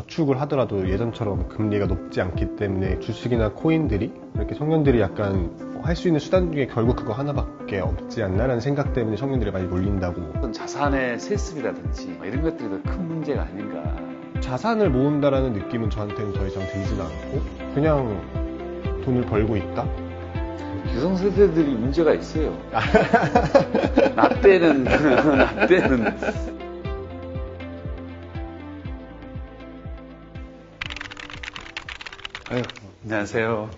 저축을 하더라도 예전처럼 금리가 높지 않기 때문에 주식이나 코인들이 이렇게 청년들이 약간 할 수 있는 수단 중에 결국 그거 하나밖에 없지 않나라는 생각 때문에 청년들이 많이 몰린다고 어떤 자산의 세습이라든지 뭐 이런 것들이 더 큰 문제가 아닌가. 자산을 모은다라는 느낌은 저한테는 더 이상 들진 않고 그냥 돈을 벌고 있다? 기성세대들이 문제가 있어요. 나 때는, 나 때는. 아유, 안녕하세요.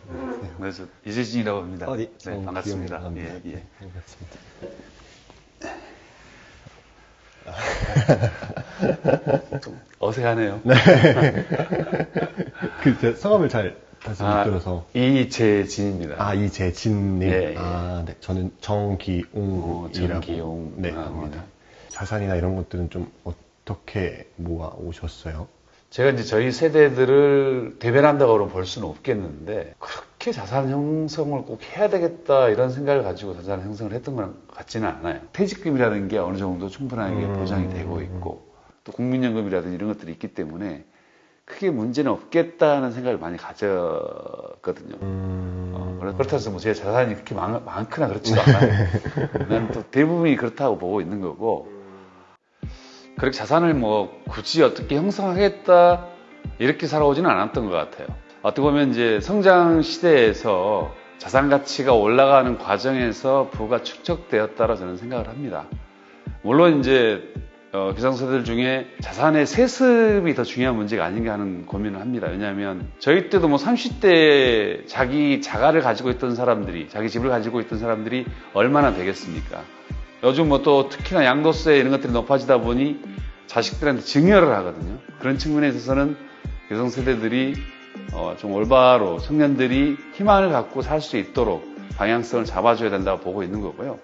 네, 저 이재진이라고 합니다. 어, 네. 네, 어, 반갑습니다. 귀여운 예, 예. 반갑습니다. 좀 어색하네요. 그, 제 성함을 잘 다시 못 아, 들어서. 이재진입니다. 아, 이재진님. 예, 예. 아, 네. 저는 정기웅이라고. 어, 정기용. 네, 아, 합니다. 자산이나 이런 것들은 좀 어떻게 모아 오셨어요? 제가 이제 저희 세대들을 대변한다고 볼 수는 없겠는데 그렇게 자산 형성을 꼭 해야 되겠다 이런 생각을 가지고 자산 형성을 했던 건 같지는 않아요. 퇴직금이라는 게 어느 정도 충분하게 음. 보장이 되고 있고 또 국민연금이라든지 이런 것들이 있기 때문에 크게 문제는 없겠다는 생각을 많이 가졌거든요. 음. 어, 그렇다고 해서 뭐 제 자산이 그렇게 많, 많거나 그렇지도 않아요. 난또 대부분이 그렇다고 보고 있는 거고 그렇게 자산을 뭐 굳이 어떻게 형성하겠다 이렇게 살아오지는 않았던 것 같아요. 어떻게 보면 이제 성장 시대에서 자산 가치가 올라가는 과정에서 부가 축적되었다라 저는 생각을 합니다. 물론 이제 어, 기성세대들 중에 자산의 세습이 더 중요한 문제가 아닌가 하는 고민을 합니다. 왜냐하면 저희 때도 뭐 30대 자기 자가를 가지고 있던 사람들이 자기 집을 가지고 있던 사람들이 얼마나 되겠습니까? 요즘 뭐 또 특히나 양도세 이런 것들이 높아지다 보니 자식들한테 증여를 하거든요. 그런 측면에 있어서는 여성 세대들이 어, 좀 올바로 청년들이 희망을 갖고 살 수 있도록 방향성을 잡아줘야 된다고 보고 있는 거고요.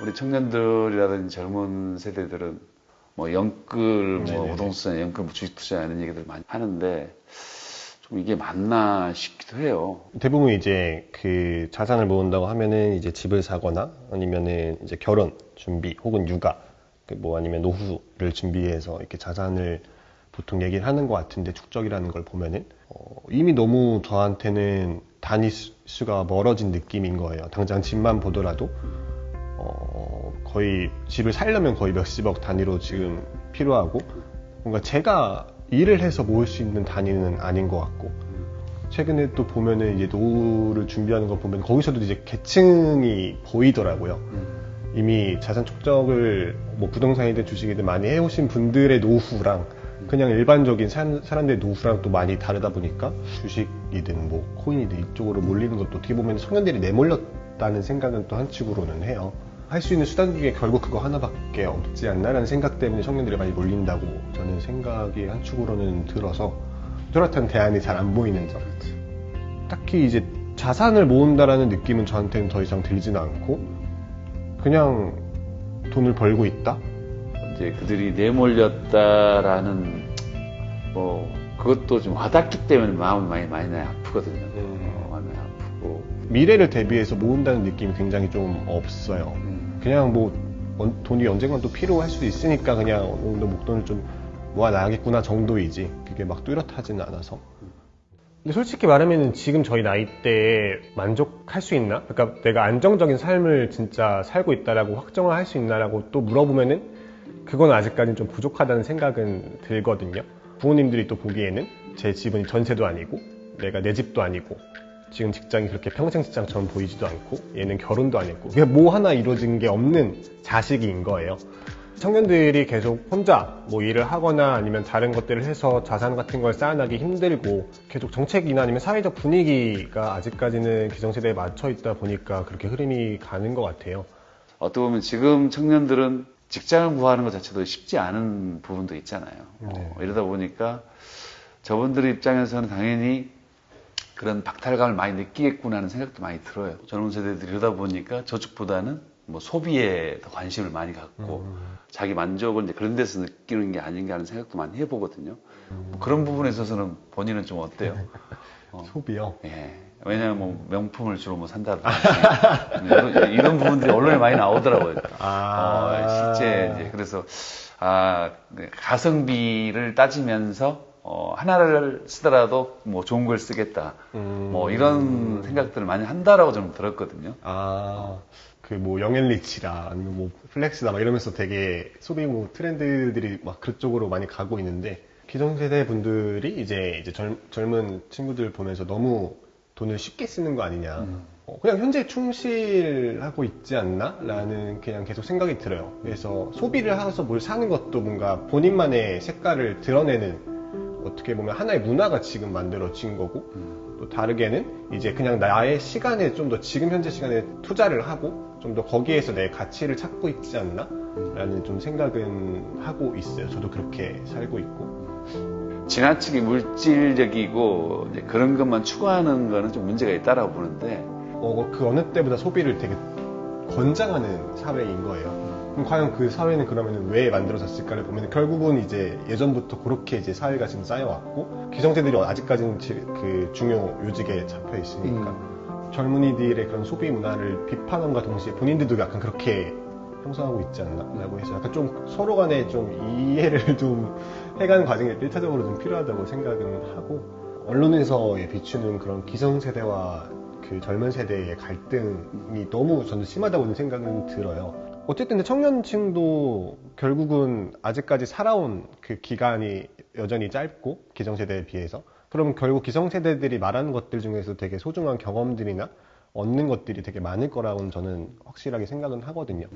우리 청년들이라든지 젊은 세대들은 뭐 영끌, 뭐. 부동산, 영끌, 뭐 주식 투자 이런 얘기들 많이 하는데 좀 이게 맞나 싶기도 해요. 대부분 이제 그 자산을 모은다고 하면은 이제 집을 사거나 아니면은 이제 결혼 준비 혹은 육아 그뭐 아니면 노후를 준비해서 이렇게 자산을 보통 얘기를 하는 것 같은데 축적이라는 걸 보면은 어, 이미 너무 저한테는 단위 수- 수가 멀어진 느낌인 거예요. 당장 집만 보더라도 어, 거의 집을 살려면 거의 몇십억 단위로 지금 필요하고 뭔가 제가 일을 해서 모을 수 있는 단위는 아닌 것 같고 최근에 또 보면은 이제 노후를 준비하는 거 보면 거기서도 이제 계층이 보이더라고요. 이미 자산 축적을 뭐 부동산이든 주식이든 많이 해오신 분들의 노후랑 그냥 일반적인 사, 사람들의 노후랑 또 많이 다르다 보니까 주식이든 뭐 코인이든 이쪽으로 몰리는 것도 어떻게 보면 청년들이 내몰렸다는 생각은 또 한측으로는 해요. 할 수 있는 수단 중에 결국 그거 하나밖에 없지 않나라는 생각 때문에 청년들이 많이 몰린다고 저는 생각이 한 축으로는 들어서 뚜렷한 대안이 잘 안 보이는 점. 딱히 이제 자산을 모은다라는 느낌은 저한테는 더 이상 들지는 않고 그냥 돈을 벌고 있다? 이제 그들이 내몰렸다라는 뭐 그것도 좀 와닿기 때문에 마음이 많이 많이 아프거든요. 어, 마음이 아프고 미래를 대비해서 모은다는 느낌이 굉장히 좀 없어요. 음, 그냥 뭐 언- 돈이 언젠간 또 필요할 수도 있으니까 그냥 어느 정도 목돈을 좀 모아놔야겠구나 정도이지 그게 막 뚜렷하지는 않아서 근데 솔직히 말하면 지금 저희 나이 때에 만족할 수 있나? 그러니까 내가 안정적인 삶을 진짜 살고 있다라고 확정을 할 수 있나라고 또 물어보면은 그건 아직까지는 좀 부족하다는 생각은 들거든요. 부모님들이 또 보기에는 제 집은 전세도 아니고 내가 내 집도 아니고 지금 직장이 그렇게 평생 직장처럼 보이지도 않고 얘는 결혼도 안 했고 그게 뭐 하나 이루어진 게 없는 자식인 거예요. 청년들이 계속 혼자 뭐 일을 하거나 아니면 다른 것들을 해서 자산 같은 걸 쌓아나기 힘들고 계속 정책이나 아니면 사회적 분위기가 아직까지는 기성세대에 맞춰 있다 보니까 그렇게 흐름이 가는 것 같아요. 어떻게 보면 지금 청년들은 직장을 구하는 것 자체도 쉽지 않은 부분도 있잖아요. 어, 이러다 보니까 저분들 입장에서는 당연히 그런 박탈감을 많이 느끼겠구나 하는 생각도 많이 들어요. 젊은 세대들이 이러다 보니까 저축보다는 뭐 소비에 더 관심을 많이 갖고 자기 만족을 이제 그런 데서 느끼는 게 아닌가 하는 생각도 많이 해보거든요. 뭐 그런 부분에 있어서는 본인은 좀 어때요? 어. 소비요. 예. 왜냐면 뭐 명품을 주로 뭐 산다든지 이런, 이런 부분들이 언론에 많이 나오더라고요. 아. 어, 실제 이제 그래서 아 네, 가성비를 따지면서 어, 하나를 쓰더라도 뭐 좋은 걸 쓰겠다. 음. 뭐 이런 생각들을 많이 한다라고 저는 들었거든요. 아, 그 뭐 영앤리치라 아니면 뭐 플렉스다 막 이러면서 되게 소비 뭐 트렌드들이 막 그쪽으로 많이 가고 있는데 기성세대 분들이 이제 이제 젊, 젊은 친구들 보면서 너무 돈을 쉽게 쓰는 거 아니냐. 어, 그냥 현재 충실하고 있지 않나? 라는 그냥 계속 생각이 들어요. 그래서 소비를 하면서 뭘 사는 것도 뭔가 본인만의 색깔을 드러내는 어떻게 보면 하나의 문화가 지금 만들어진 거고 또 다르게는 이제 그냥 나의 시간에 좀 더 지금 현재 시간에 투자를 하고 좀 더 거기에서 내 가치를 찾고 있지 않나? 라는 좀 생각은 하고 있어요. 저도 그렇게 살고 있고. 지나치게 물질적이고 그런 것만 추구하는 거는 좀 문제가 있다라고 보는데 어, 그 어느 때보다 소비를 되게 권장하는 사회인 거예요. 그럼 과연 그 사회는 그러면 왜 만들어졌을까를 보면 결국은 이제 예전부터 그렇게 이제 사회가 지금 쌓여왔고 기성세들이 아직까지는 지- 그 중요 요직에 잡혀 있으니까 젊은이들의 그런 소비 문화를 비판함과 동시에 본인들도 약간 그렇게 형성하고 있지 않나라고 해서 약간 좀 서로 간에 좀 이해를 좀 해가는 과정이 1차적으로 좀 필요하다고 생각은 하고 언론에서 비추는 그런 기성세대와 그 젊은 세대의 갈등이 너무 저는 심하다고 생각은 들어요. 어쨌든 청년층도 결국은 아직까지 살아온 그 기간이 여전히 짧고 기성세대에 비해서 그러면 결국 기성세대들이 말하는 것들 중에서 되게 소중한 경험들이나 얻는 것들이 되게 많을 거라고는 저는 확실하게 생각은 하거든요.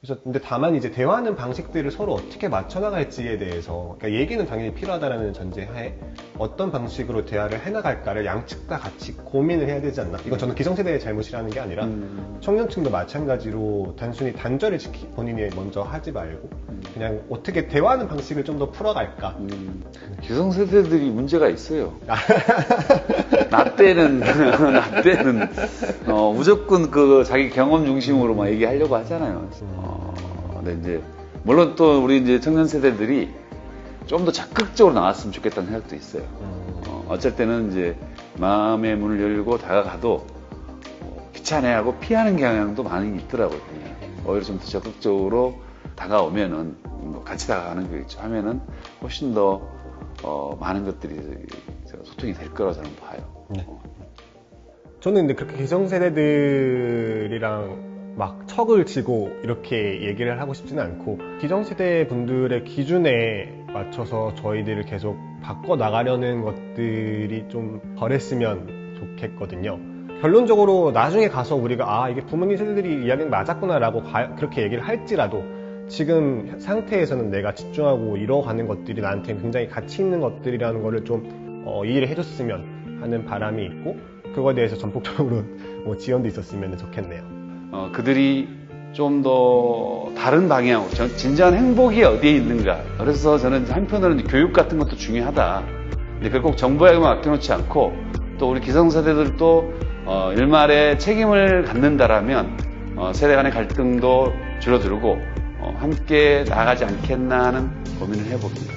그래서 근데 다만 이제 대화하는 방식들을 서로 어떻게 맞춰 나갈지에 대해서 그러니까 얘기는 당연히 필요하다라는 전제하에 어떤 방식으로 대화를 해 나갈까를 양측 다 같이 고민을 해야 되지 않나? 이건 저는 기성세대의 잘못이라는 게 아니라 음. 청년층도 마찬가지로 단순히 단절을 지키 본인이 먼저 하지 말고 그냥 어떻게 대화하는 방식을 좀 더 풀어갈까? 음, 기성세대들이 문제가 있어요. 나 때는, 나 때는, 어, 무조건 그 자기 경험 중심으로 막 얘기하려고 하잖아요. 어, 근데 이제, 물론 또 우리 이제 청년 세대들이 좀 더 적극적으로 나왔으면 좋겠다는 생각도 있어요. 음, 어, 어쩔 때는 이제 마음의 문을 열고 다가가도 어, 귀찮아하고 피하는 경향도 많이 있더라고요. 오히려 좀 더 적극적으로 다가오면은 뭐 같이 다가가는 거겠죠. 하면은 훨씬 더 어, 많은 것들이 소통이 될 거라고 저는 봐요. 네. 어. 저는 근데 그렇게 기성세대들이랑 막 척을 지고 이렇게 얘기를 하고 싶지는 않고 기성세대 분들의 기준에 맞춰서 저희들을 계속 바꿔 나가려는 것들이 좀 덜했으면 좋겠거든요. 결론적으로 나중에 가서 우리가 아 이게 부모님 세대들이 이야기는 맞았구나라고 가- 그렇게 얘기를 할지라도 지금 상태에서는 내가 집중하고 이뤄가는 것들이 나한테 굉장히 가치 있는 것들이라는 거를 좀 어, 이해를 해줬으면 하는 바람이 있고 그거에 대해서 전폭적으로 뭐 지원도 있었으면 좋겠네요. 어, 그들이 좀 더 다른 방향으로 전- 진정한 행복이 어디에 있는가. 그래서 저는 한편으로는 교육 같은 것도 중요하다. 근데 그걸 꼭 정부에게만 맡겨놓지 않고 또 우리 기성세대들도 어, 일말의 책임을 갖는다라면 어, 세대 간의 갈등도 줄어들고 어, 함께 나가지 않겠나 하는 고민을 해봅니다.